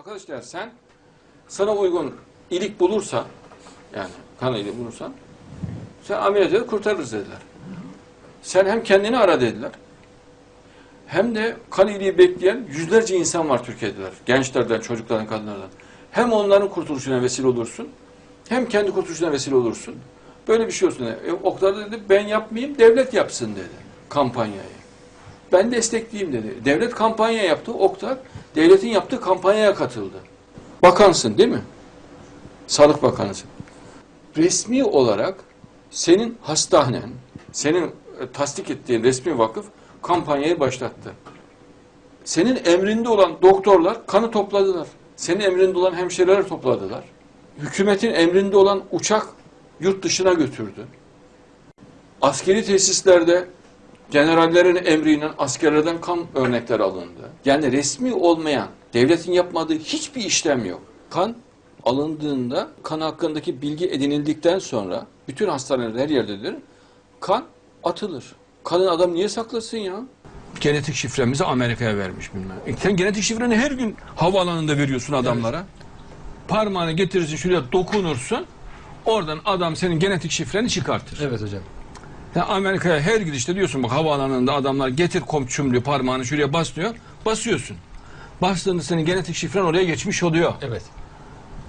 Arkadaşlar sen sana uygun ilik bulursan yani kan iliği bulursan sen ameliyat edip kurtarırız dediler. Sen hem kendini ara dediler. Hem de kan iliği bekleyen yüzlerce insan var Türkiye'deler. Gençlerden, çocuklardan, kadınlardan. Hem onların kurtuluşuna vesile olursun, hem kendi kurtuluşuna vesile olursun. Böyle bir şey olsun dedi. E, Oktay da dedi ben yapmayayım, devlet yapsın dedi kampanyayı. Ben destekleyeyim dedi. Devlet kampanya yaptı. Oktay devletin yaptığı kampanyaya katıldı. Bakansın değil mi? Sağlık Bakanısın. Resmi olarak senin hastanen, senin e, tasdik ettiğin resmi vakıf kampanyayı başlattı. Senin emrinde olan doktorlar kanı topladılar. Senin emrinde olan hemşireler topladılar. Hükümetin emrinde olan uçak yurt dışına götürdü. Askeri tesislerde generallerin emriyle askerlerden kan örnekleri alındı. Yani resmi olmayan, devletin yapmadığı hiçbir işlem yok. Kan alındığında kan hakkındaki bilgi edinildikten sonra bütün hastaneler her yerdedir. Kan atılır. Kanı adam niye saklasın ya? Genetik şifremizi Amerika'ya vermiş bilmem. E sen genetik şifreni her gün havaalanında veriyorsun adamlara. Parmağını getirirsin şuraya dokunursun. Oradan adam senin genetik şifreni çıkartır. Evet hocam. Ya Amerika'ya her gidişte diyorsun bak havaalanında adamlar getir komşum diyor parmağını şuraya bas diyor. Basıyorsun. Bastığında senin genetik şifren oraya geçmiş oluyor. Evet.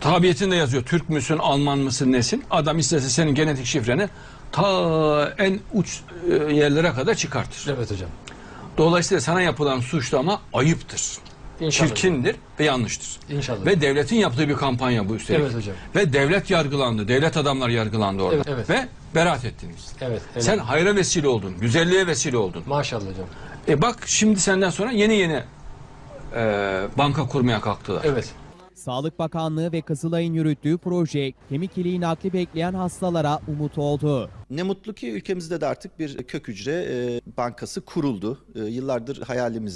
Tabiyetinde yazıyor. Türk müsün, Alman mısın, nesin? Adam istese senin genetik şifreni ta en uç e, yerlere kadar çıkartır. Evet hocam. Dolayısıyla sana yapılan suçlama ayıptır. İnşallah. Çirkindir ve yanlıştır. İnşallah. Ve devletin yaptığı bir kampanya bu üstelik. Evet hocam. Ve devlet yargılandı. Devlet adamlar yargılandı orada. Evet, evet. Ve beraat ettiniz. Evet. evet. Sen hayra vesile oldun. Güzelliğe vesile oldun. Maşallah hocam. E bak şimdi senden sonra yeni yeni e, banka kurmaya kalktılar. Evet. Sağlık Bakanlığı ve Kızılay'ın yürüttüğü proje kemik iliği nakli bekleyen hastalara umut oldu. Ne mutlu ki ülkemizde de artık bir kök hücre e, bankası kuruldu. E, yıllardır hayalimiz